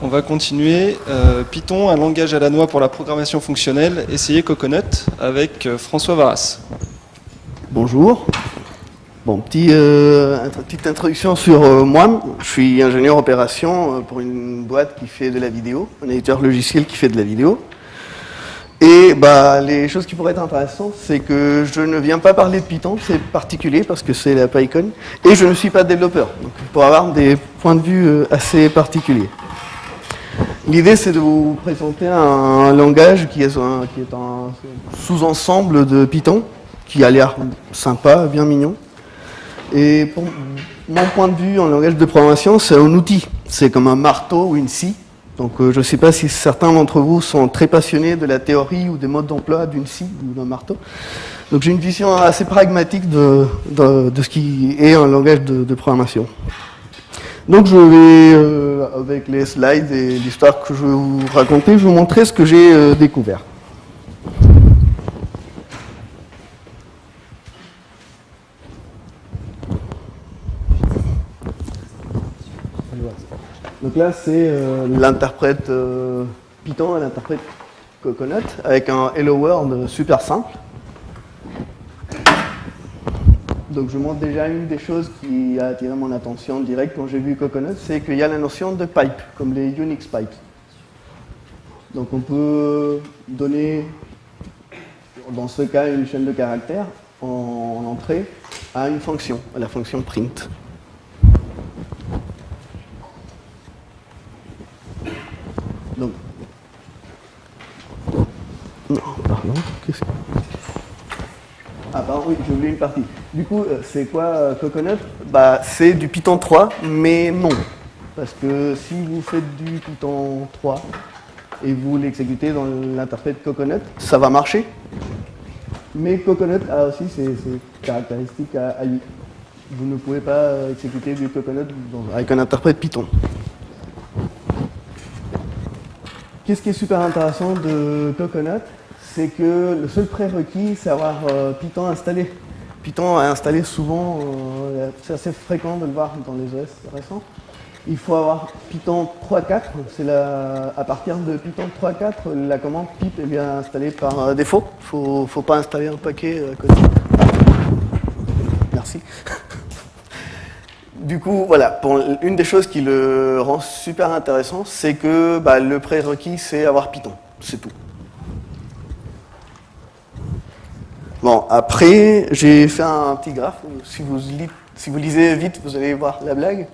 On va continuer. Euh, Python, un langage à la noix pour la programmation fonctionnelle. Essayez Coconut avec euh, François Varas. Bonjour. Bon, petit, euh, petite introduction sur moi. Je suis ingénieur opération pour une boîte qui fait de la vidéo, un éditeur logiciel qui fait de la vidéo. Et bah, les choses qui pourraient être intéressantes, c'est que je ne viens pas parler de Python, c'est particulier parce que c'est la PyCon, et je ne suis pas développeur, donc pour avoir des points de vue assez particuliers. L'idée, c'est de vous présenter un langage qui est un, sous-ensemble de Python, qui a l'air sympa, bien mignon. Et pour mon point de vue en langage de programmation, c'est un outil. C'est comme un marteau ou une scie donc euh, je ne sais pas si certains d'entre vous sont très passionnés de la théorie ou des modes d'emploi d'une scie ou d'un marteau. Donc j'ai une vision assez pragmatique de, ce qui est un langage de, programmation. Donc je vais, euh, avec les slides et l'histoire que je vais vous raconter, vous montrer ce que j'ai euh, découvert. Donc là, c'est euh, l'interprète Python et l'interprète Coconut avec un Hello World super simple. Donc je montre déjà une des choses qui a attiré mon attention direct quand j'ai vu Coconut, c'est qu'il y a la notion de pipe, comme les Unix pipes. Donc on peut donner, dans ce cas, une chaîne de caractères en entrée à une fonction, à la fonction print. Donc, non, pardon, qu'est-ce que... Ah pardon, oui, j'ai oublié une Du coup, euh, c'est quoi euh, Coconut? Bah, C'est du Python 3, mais non. Parce que si vous faites du Python 3 et vous l'exécutez dans l'interprète Coconut, ça va marcher. Mais Coconut a aussi ses, caractéristiques à, lui. Vous ne pouvez pas exécuter du Coconut avec un interprète Python. Qu'est-ce qui est super intéressant de Coconut? C'est que le seul prérequis, c'est avoir euh, Python installé. Python est installé souvent, euh, c'est assez fréquent de le voir dans les OS récents. Il faut avoir Python 3.4, c'est à partir de Python 3.4, la commande pip est bien installée par euh, défaut. Il ne faut, pas installer un paquet à côté. Merci. Du coup, voilà, une des choses qui le rend super intéressant, c'est que bah, le prérequis, c'est avoir Python. C'est tout. Bon, après, j'ai fait un petit graphe. Si vous, lisez vite, vous allez voir la blague.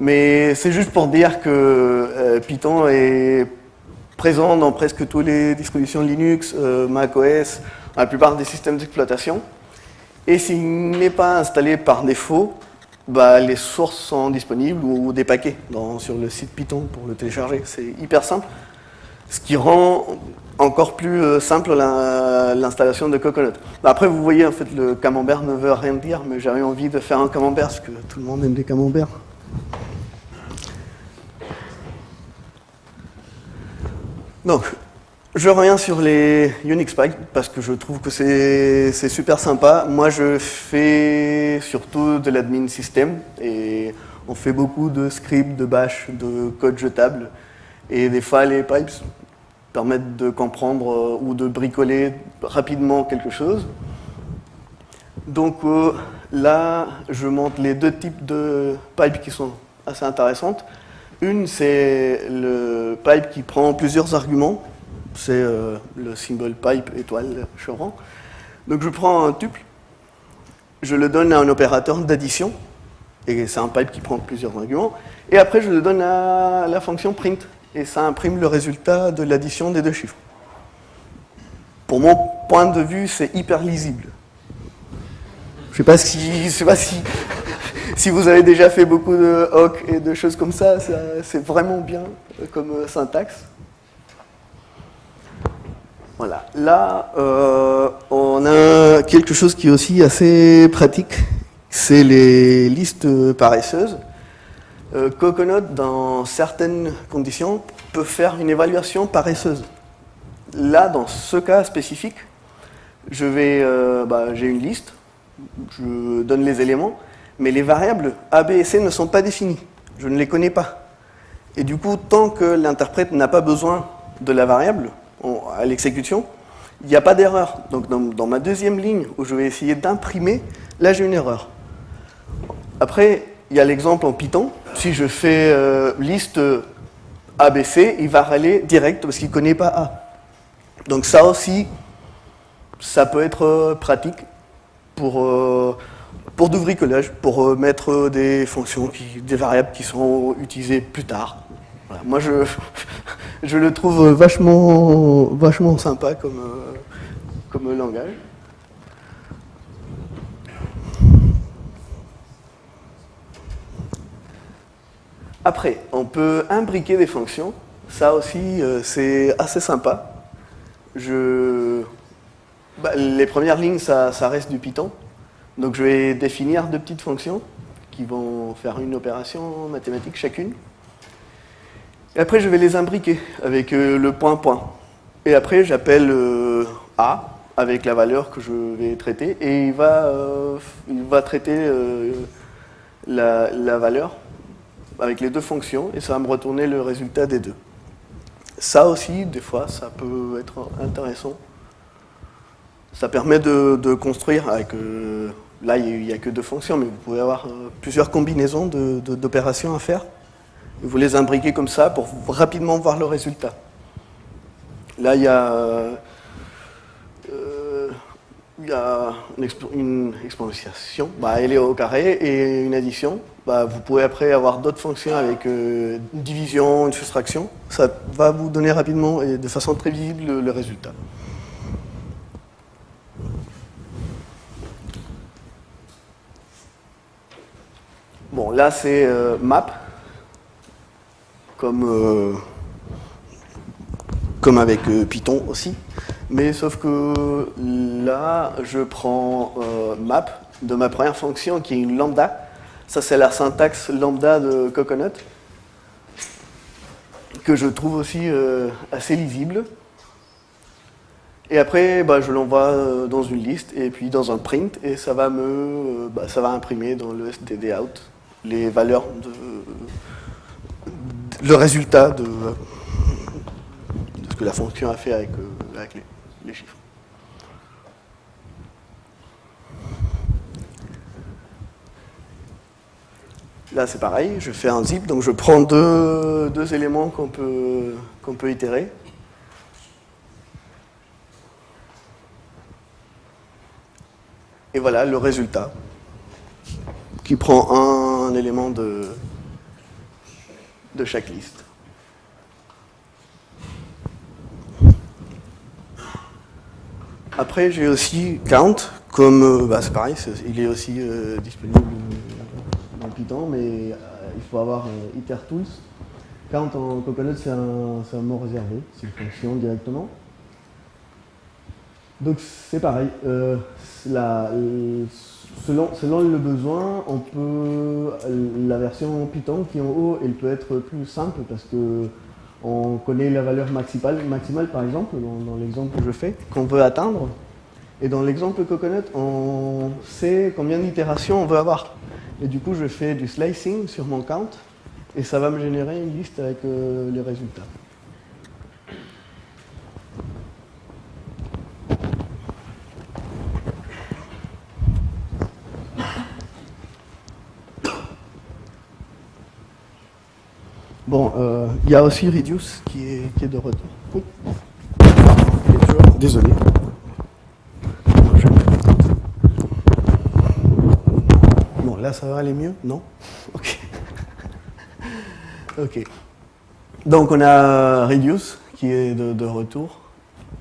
Mais c'est juste pour dire que euh, Python est présent dans presque toutes les distributions Linux, euh, macOS, la plupart des systèmes d'exploitation. Et s'il n'est pas installé par défaut, bah, les sources sont disponibles ou, des paquets sur le site Python pour le télécharger. C'est hyper simple, ce qui rend encore plus euh, simple l'installation de Coconut. Bah, après, vous voyez, en fait, le camembert ne veut rien dire, mais j'avais envie de faire un camembert parce que tout le monde aime des camemberts. Donc, je reviens sur les Unix Pipes parce que je trouve que c'est super sympa. Moi, je fais surtout de l'admin système et on fait beaucoup de scripts, de bash, de code jetable. Et des fois, les pipes permettent de comprendre euh, ou de bricoler rapidement quelque chose. Donc euh, là, je montre les deux types de pipes qui sont assez intéressantes. Une, c'est le pipe qui prend plusieurs arguments c'est euh, le symbole pipe étoile chevron. Donc je prends un tuple, je le donne à un opérateur d'addition, et c'est un pipe qui prend plusieurs arguments, et après je le donne à la fonction print, et ça imprime le résultat de l'addition des deux chiffres. Pour mon point de vue, c'est hyper lisible. Je ne sais pas si, sais pas si, vous avez déjà fait beaucoup de hoc et de choses comme ça, c'est vraiment bien comme syntaxe. Voilà. Là, euh, on a quelque chose qui est aussi assez pratique, c'est les listes paresseuses. Euh, Coconut, dans certaines conditions, peut faire une évaluation paresseuse. Là, dans ce cas spécifique, je vais, euh, bah, j'ai une liste, je donne les éléments, mais les variables A, B et C ne sont pas définies. Je ne les connais pas. Et du coup, tant que l'interprète n'a pas besoin de la variable à l'exécution, il n'y a pas d'erreur. Donc dans, ma deuxième ligne où je vais essayer d'imprimer, là j'ai une erreur. Après, il y a l'exemple en Python. Si je fais euh, liste ABC, il va râler direct parce qu'il ne connaît pas A. Donc ça aussi, ça peut être euh, pratique pour, euh, pour du bricolage, pour mettre des fonctions, des variables qui seront utilisées plus tard. Moi, je, je le trouve vachement, vachement sympa comme, comme langage. Après, on peut imbriquer des fonctions. Ça aussi, euh, c'est assez sympa. Je... Bah, les premières lignes, ça, reste du Python. Donc je vais définir deux petites fonctions qui vont faire une opération mathématique chacune. Et après, je vais les imbriquer avec euh, le point point. Et après, j'appelle euh, A avec la valeur que je vais traiter et il va, il va traiter la valeur avec les deux fonctions et ça va me retourner le résultat des deux. Ça aussi, des fois, ça peut être intéressant. Ça permet de, construire avec... Euh, là, il n'y a, que deux fonctions, mais vous pouvez avoir euh, plusieurs combinaisons d'opérations à faire. vous les imbriquez comme ça pour rapidement voir le résultat. Là, il y a... Une, exponentiation, bah, elle est au carré, et une addition. Bah, vous pouvez après avoir d'autres fonctions avec euh, une division, une soustraction. Ça va vous donner rapidement et de façon très visible le, résultat. Bon, là c'est euh, map, comme, euh, comme avec Python aussi. Mais sauf que là, je prends euh, map de ma première fonction qui est une lambda. Ça, c'est la syntaxe lambda de Coconut, que je trouve aussi euh, assez lisible. Et après, bah, je l'envoie euh, dans une liste et puis dans un print, et ça va me, bah, ça va imprimer dans le stdout les valeurs de, le résultat de, ce que la fonction a fait avec, avec les les chiffres. Là, c'est pareil, je fais un zip, donc je prends deux, éléments qu'on peut, itérer. Et voilà le résultat, qui prend un élément de chaque liste. Après, j'ai aussi Count, comme, euh, bah, c'est pareil, il est aussi euh, disponible dans Python, mais euh, il faut avoir IterTools. Count en Coconut, c'est un, mot réservé, c'est une fonction directement. Donc c'est pareil, selon, selon, le besoin, on peut, la version Python qui est en haut, elle peut être plus simple parce que on connaît la valeur maximale, par exemple, dans, l'exemple que je fais, qu'on veut atteindre. Et dans l'exemple Coconut, on sait combien d'itérations on veut avoir. Et du coup, je fais du slicing sur mon count, et ça va me générer une liste avec euh, les résultats. Bon, euh, il y a aussi Reduce qui est, de retour. Oui. Désolé. Bon, là, ça va aller mieux Non? Ok. ok. Donc, on a Reduce qui est de, retour.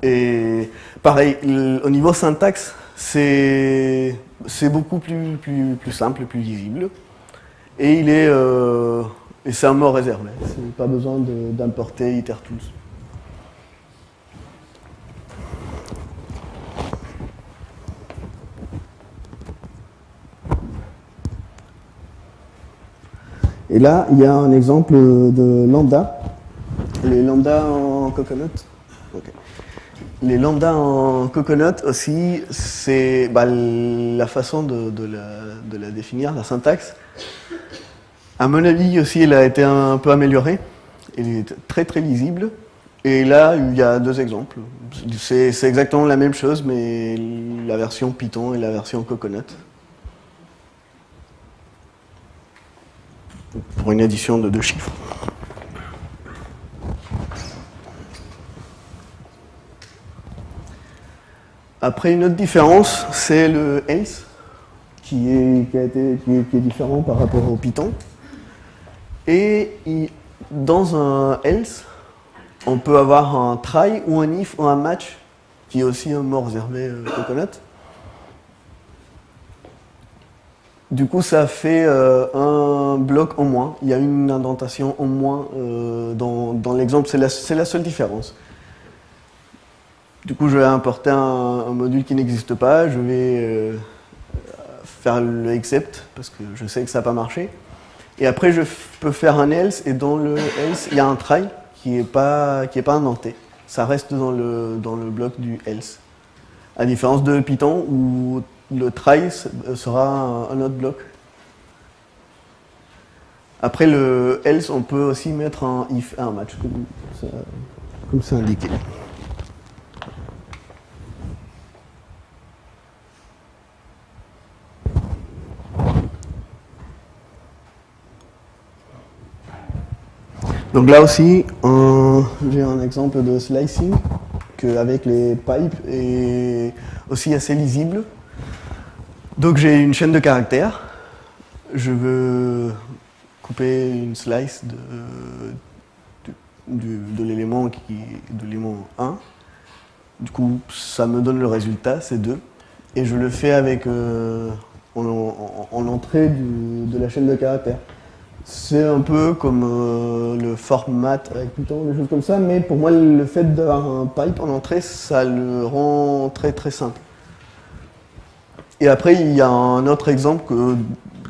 Et pareil, au niveau syntaxe, c'est beaucoup plus, plus, plus simple, plus lisible. Et il est... Euh, et c'est un mot réservé, pas besoin d'importer IterTools. Et là, il y a un exemple de lambda. Les lambda en coconut. Les lambda en coconut aussi, c'est bah, la façon de, la, de, la, définir, la syntaxe. À mon avis aussi, elle a été un peu améliorée. il est très très lisible. Et là, il y a deux exemples. C'est exactement la même chose, mais la version Python et la version Coconut. Pour une addition de deux chiffres. Après, une autre différence, c'est le else, qui est, qui, est, différent par rapport au Python. Et dans un else, on peut avoir un try ou un if ou un match, qui est aussi un mot réservé euh, Coconut. Du coup, ça fait euh, un bloc en moins. Il y a une indentation en moins euh, dans, l'exemple. C'est la, la, seule différence. Du coup, je vais importer un, module qui n'existe pas. Je vais faire le except, parce que je sais que ça n'a pas marché. Et après, je peux faire un else, et dans le else, il y a un try qui n'est pas, pas indenté. Ça reste dans le, dans le bloc du else. À différence de Python où le try sera un, autre bloc. Après le else, on peut aussi mettre un if un match, comme c'est indiqué. Donc là aussi, j'ai un exemple de slicing avec les pipes est aussi assez lisible. Donc j'ai une chaîne de caractères. Je veux couper une slice de, l'élément de l'élément 1. Du coup, ça me donne le résultat, c'est 2. Et je le fais avec euh, en, entrée de la chaîne de caractères. C'est un peu comme euh, le format avec Python, des choses comme ça, mais pour moi, le fait d'avoir un pipe en entrée, ça le rend très très simple. Et après, il y a un autre exemple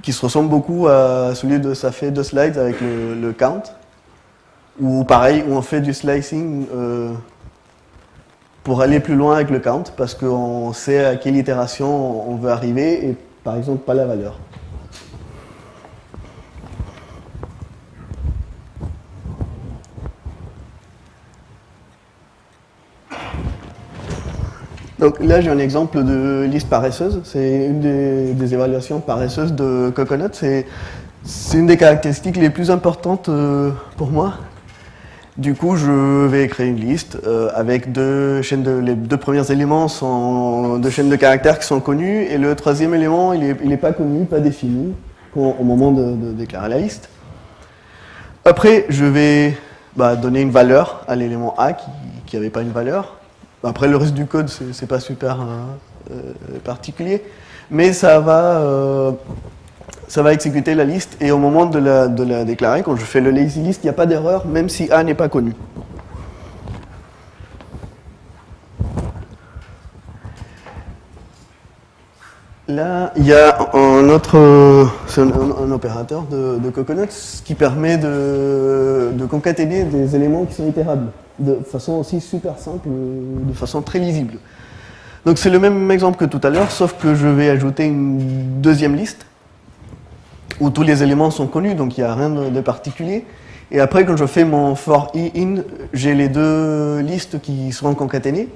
qui se ressemble beaucoup à celui de ça fait deux slides avec le, count, où pareil, où on fait du slicing euh, pour aller plus loin avec le count, parce qu'on sait à quelle itération on veut arriver, et par exemple pas la valeur. Donc là, j'ai un exemple de liste paresseuse. C'est une des, évaluations paresseuses de Coconut. C'est une des caractéristiques les plus importantes euh, pour moi. Du coup, je vais créer une liste euh, avec deux chaînes de, les deux premiers éléments sont deux chaînes de caractères qui sont connus et le troisième élément, il n'est pas connu, pas défini au moment de, déclarer la liste. Après, je vais bah, donner une valeur à l'élément A qui n'avait pas une valeur. Après, le reste du code, c'est pas super hein, euh, particulier, mais ça va, euh, ça va exécuter la liste. Et au moment de la, de la déclarer, quand je fais le lazy list, il n'y a pas d'erreur, même si A n'est pas connu. Là, il y a un autre, un, opérateur de, de, Coconut qui permet de concaténer des éléments qui sont itérables de façon aussi super simple, de façon très lisible. Donc c'est le même exemple que tout à l'heure, sauf que je vais ajouter une deuxième liste, où tous les éléments sont connus, donc il n'y a rien de particulier. Et après, quand je fais mon for i in, j'ai les deux listes qui seront concaténées.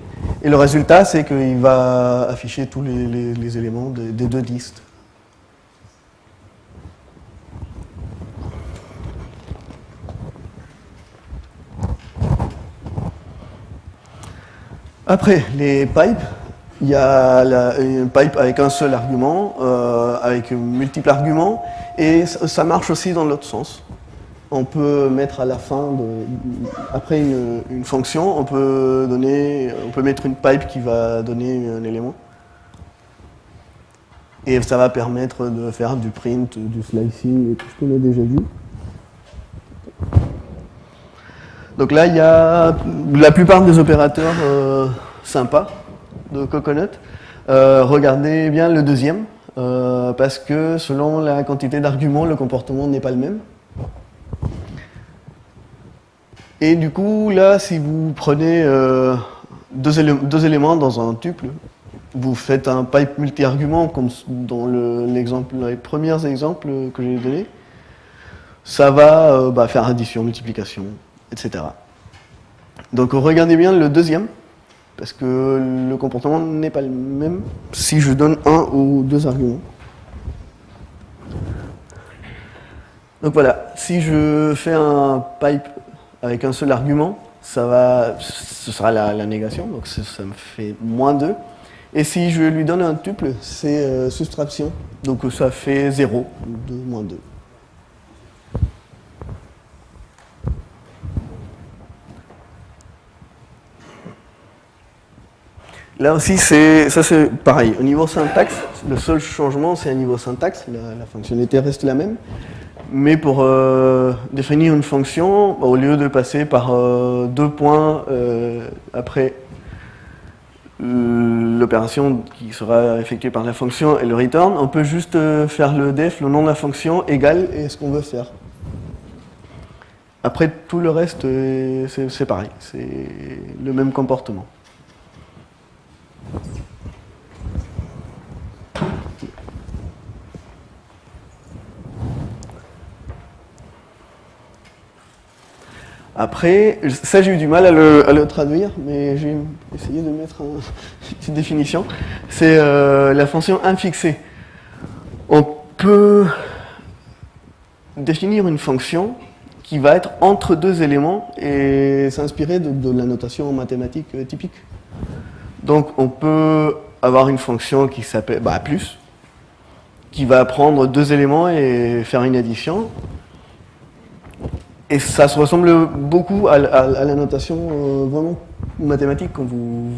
Et le résultat, c'est qu'il va afficher tous les, éléments des deux listes. Après, les pipes, il y a une pipe avec un seul argument, euh, avec multiples arguments, et ça marche aussi dans l'autre sens. On peut mettre à la fin, de, après une, fonction, on peut, donner, on peut mettre une pipe qui va donner un élément. Et ça va permettre de faire du print, du slicing tout ce qu'on a déjà vu. Donc là, il y a la plupart des opérateurs euh, sympas de Coconut. Euh, regardez bien le deuxième, euh, parce que selon la quantité d'arguments, le comportement n'est pas le même. Et du coup, là, si vous prenez deux, éléments dans un tuple, vous faites un pipe multi-argument, comme dans l'exemple, les premiers exemples que j'ai donnés, ça va bah, faire addition, multiplication, etc. Donc regardez bien le deuxième, parce que le comportement n'est pas le même si je donne un ou deux arguments. Donc voilà, si je fais un pipe avec un seul argument, ça va, ce sera la, négation, donc ça me fait moins 2. Et si je lui donne un tuple, c'est euh, soustraction, donc ça fait 0, 2 moins 2. Là aussi, ça c'est pareil. Au niveau syntaxe, le seul changement, c'est un niveau syntaxe. La, fonctionnalité reste la même. Mais pour euh, définir une fonction, bah, au lieu de passer par euh, deux points euh, après l'opération qui sera effectuée par la fonction et le return, on peut juste faire le def, le nom de la fonction, égal et ce qu'on veut faire. Après, tout le reste, c'est pareil. C'est le même comportement. Après, ça j'ai eu du mal à le, traduire, mais j'ai essayé de mettre une petite définition. C'est euh, la fonction infixée. On peut définir une fonction qui va être entre deux éléments et s'inspirer de, la notation mathématique euh, typique. Donc on peut avoir une fonction qui s'appelle bah, plus, qui va prendre deux éléments et faire une addition. Et ça se ressemble beaucoup à, la notation euh, vraiment mathématique quand vous,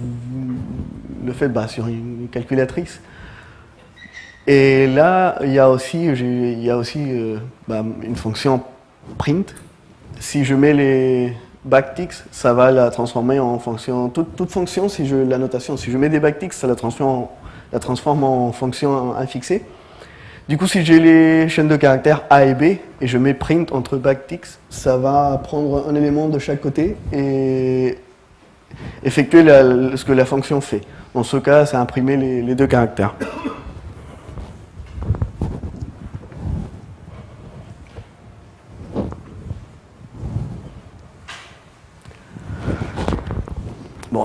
le faites bah, sur une calculatrice. Et là, il y a aussi, y a aussi euh, bah, une fonction print. Si je mets les, backticks, ça va la transformer en fonction, toute, fonction, si je, la si je mets des backticks, ça la transforme, en, la transforme en fonction infixée. Du coup, si j'ai les chaînes de caractères A et B, et je mets print entre backticks, ça va prendre un élément de chaque côté et effectuer ce que la fonction fait. Dans ce cas, c'est imprimer les deux caractères.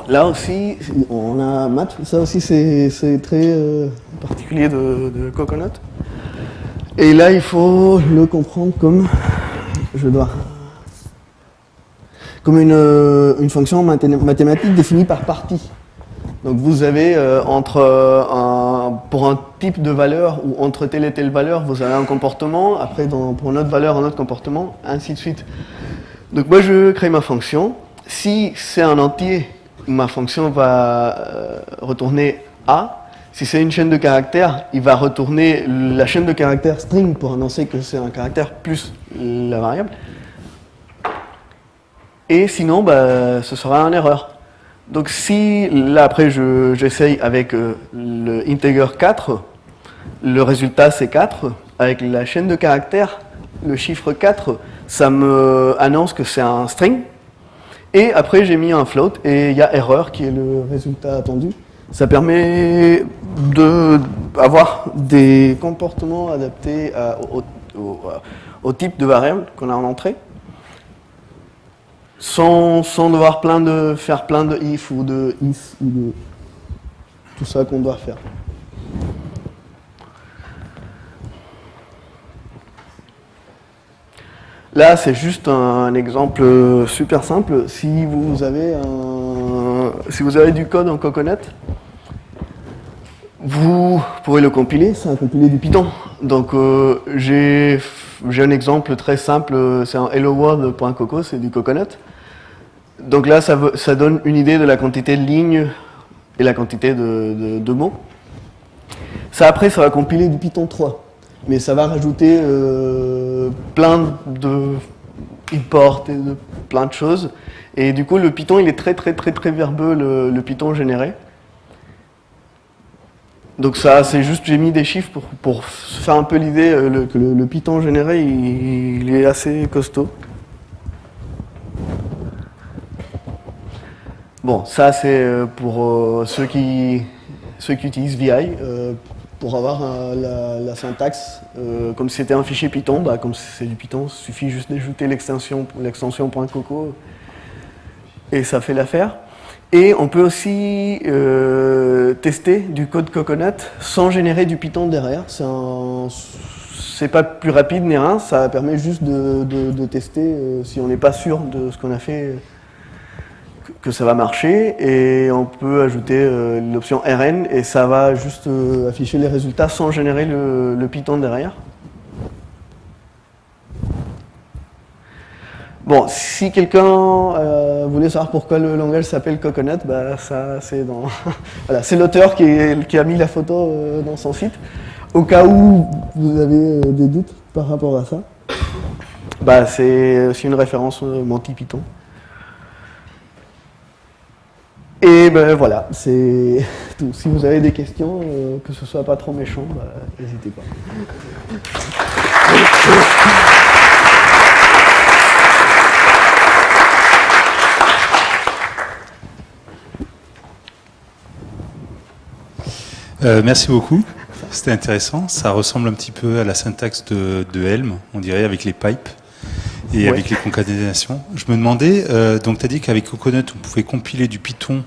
là aussi, on a math, ça aussi c'est très euh, particulier de, Coconut. Et là, il faut le comprendre comme, je dois, comme une, euh, une fonction mathématique définie par partie. Donc vous avez euh, entre un, pour un type de valeur ou entre telle et telle valeur, vous avez un comportement, après dans, pour une autre valeur, un autre comportement, ainsi de suite. Donc moi je crée ma fonction. Si c'est un entier ma fonction va euh, retourner A. Si c'est une chaîne de caractères, il va retourner la chaîne de caractères string pour annoncer que c'est un caractère plus la variable. Et sinon, bah, ce sera une erreur. Donc si, là après j'essaye avec euh, le integer 4, le résultat c'est 4, avec la chaîne de caractères, le chiffre 4, ça me annonce que c'est un string, et après, j'ai mis un float et il y a erreur qui est le résultat attendu. Ça permet d'avoir des comportements adaptés au, type de variable qu'on a en entrée, sans, devoir plein de, faire plein de if ou de if ou de tout ça qu'on doit faire. Là, c'est juste un exemple super simple. Si vous avez, si vous avez du code en Coconut, vous pourrez le compiler, c'est un compilé du Python. Donc euh, j'ai un exemple très simple, c'est un helloworld.coco, c'est du Coconut. Donc là, ça, donne une idée de la quantité de lignes et la quantité de, mots. Ça, après, ça va compiler du Python 3 mais ça va rajouter euh, plein de import et de plein de choses. Et du coup, le Python, il est très très très très verbeux, le, Python généré. Donc ça, c'est juste, j'ai mis des chiffres pour, pour faire un peu l'idée euh, que le, Python généré, il, est assez costaud. Bon, ça c'est euh, pour ceux, qui, ceux qui utilisent VI pour avoir euh, la, syntaxe. Euh, comme si c'était un fichier Python, bah, comme c'est du Python, il suffit juste d'ajouter l'extension .coco et ça fait l'affaire. Et on peut aussi tester du code Coconut sans générer du Python derrière. C'est pas plus rapide ni rien, ça permet juste de, tester si on n'est pas sûr de ce qu'on a fait que ça va marcher et on peut ajouter euh, l'option RN et ça va juste euh, afficher les résultats sans générer le, Python derrière. Bon, si quelqu'un euh, voulait savoir pourquoi le langage s'appelle Coconut, bah ça c'est l'auteur qui, a mis la photo dans son site. Au cas où vous avez des doutes par rapport à ça, bah c'est une référence Monty Python. Et ben voilà, c'est tout. Si vous avez des questions, euh, que ce soit pas trop méchant, bah, n'hésitez pas. Euh, merci beaucoup. C'était intéressant. Ça ressemble un petit peu à la syntaxe de, Helm, on dirait, avec les pipes et avec les concaténations. Je me demandais, euh, donc tu as dit qu'avec Coconut, on pouvait compiler du Python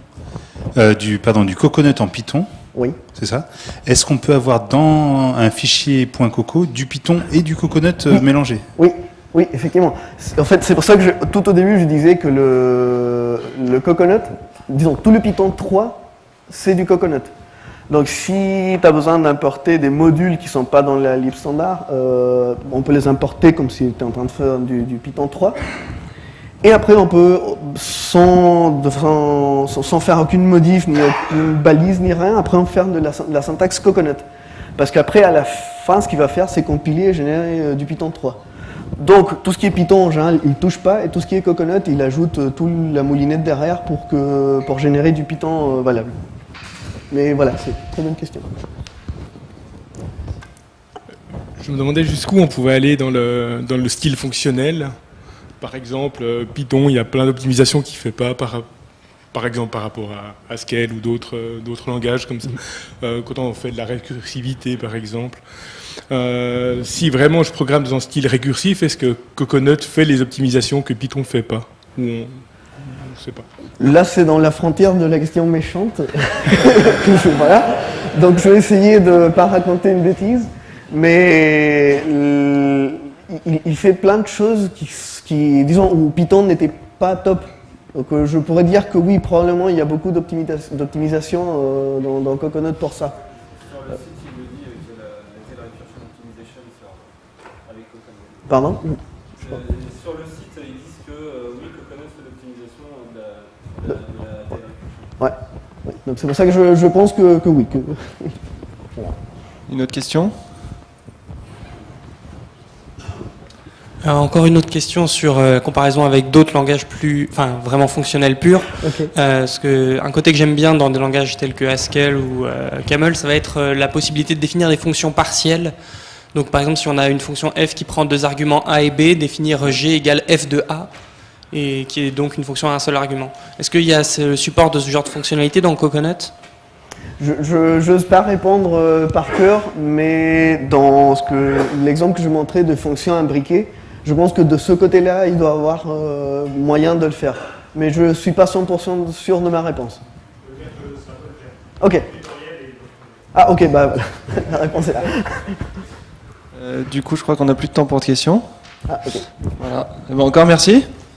euh, du, pardon, du coconut en Python. Oui. C'est ça. Est-ce qu'on peut avoir dans un fichier .coco du Python et du coconut euh, mélangé? Oui, oui, effectivement. En fait, c'est pour ça que tout au début, je disais que le, le coconut, disons, tout le Python 3, c'est du coconut. Donc si tu as besoin d'importer des modules qui ne sont pas dans la lib standard, euh, on peut les importer comme si tu étais en train de faire du, Python 3. Et après, on peut, sans, faire aucune modif, ni aucune balise, ni rien, après on faire de la, syntaxe Coconut. Parce qu'après, à la fin, ce qu'il va faire, c'est compiler et générer euh, du Python 3. Donc, tout ce qui est Python, en général, il ne touche pas, et tout ce qui est Coconut, il ajoute euh, toute la moulinette derrière pour, que, pour générer du Python valable. Mais voilà, c'est une très bonne question. Je me demandais jusqu'où on pouvait aller dans le, dans le style fonctionnel par exemple, euh, Python, il y a plein d'optimisations qu'il ne fait pas par, par exemple par rapport à Haskell ou d'autres euh, d'autres langages comme ça. Euh, quand on fait de la récursivité, par exemple. si vraiment je programme dans un style récursif, est-ce que Coconut fait les optimisations que Python ne fait pas? Ou on ne sait pas. Là, c'est dans la frontière de la question méchante. voilà. Donc, je vais essayer de ne pas raconter une bêtise. Mais il, fait plein de choses qui, disons, où Python n'était pas top. Donc euh, je pourrais dire que oui, probablement il y a beaucoup d'optimisation euh, dans, Coconut pour ça. Sur le site, il le dit avec la, recursion optimization avec Coconut. Pardon? Euh, Sur le site, ils disent que oui, Coconut fait l'optimisation de, la, Ouais. Donc c'est pour ça que je, pense que, que oui. Que... Une autre question Euh, encore une autre question sur euh, comparaison avec d'autres langages plus, enfin vraiment fonctionnels purs. Euh, parce que un côté que j'aime bien dans des langages tels que Haskell ou Camel, ça va être la possibilité de définir des fonctions partielles. Donc par exemple, si on a une fonction f qui prend deux arguments a et b, définir g égale f de a, et qui est donc une fonction à un seul argument. Est-ce qu'il y a le support de ce genre de fonctionnalité dans Coconut? Je n'ose pas répondre par cœur, mais dans l'exemple que je montrais de fonctions imbriquées, je pense que de ce côté-là, il doit avoir euh, moyen de le faire. Mais je ne suis pas 100% sûr de ma réponse. Ok. Ah ok, bah la réponse est là. Euh, du coup, je crois qu'on n'a plus de temps pour de questions. Ah ok. Voilà. Ben, encore merci.